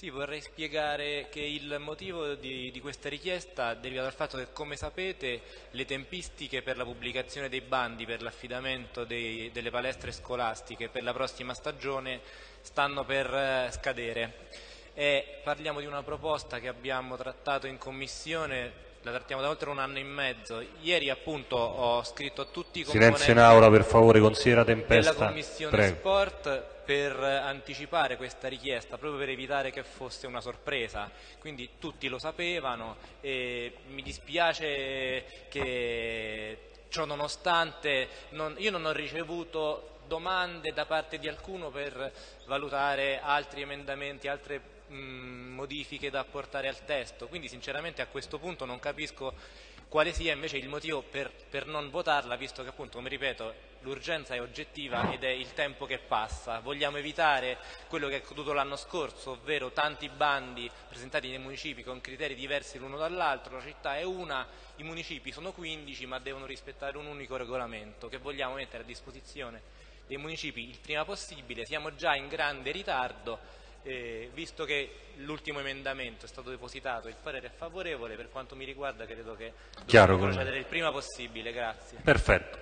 Sì, vorrei spiegare che il motivo di, di, questa richiesta deriva dal fatto che, come sapete, le tempistiche per la pubblicazione dei bandi per l'affidamento delle palestre scolastiche per la prossima stagione stanno per eh, scadere. E parliamo di una proposta che abbiamo trattato in commissione la trattiamo da oltre un anno e mezzo. Ieri appunto ho scritto a tutti i Silenzio in aula per favore, consigliera Tempesta. della Commissione Prego. Sport per anticipare questa richiesta, proprio per evitare che fosse una sorpresa. Quindi tutti lo sapevano e mi dispiace che ciò nonostante non, io non ho ricevuto domande da parte di alcuno per valutare altri emendamenti, altre mh, modifiche da apportare al testo, quindi sinceramente a questo punto non capisco quale sia invece il motivo per, per non votarla, visto che appunto, come ripeto, l'urgenza è oggettiva ed è il tempo che passa. Vogliamo evitare quello che è accaduto l'anno scorso, ovvero tanti bandi presentati nei municipi con criteri diversi l'uno dall'altro, la città è una, i municipi sono 15 ma devono rispettare un unico regolamento che vogliamo mettere a disposizione dei municipi il prima possibile, siamo già in grande ritardo eh, visto che l'ultimo emendamento è stato depositato, il parere è favorevole, per quanto mi riguarda credo che dobbiamo procedere il prima possibile. Grazie. Perfetto.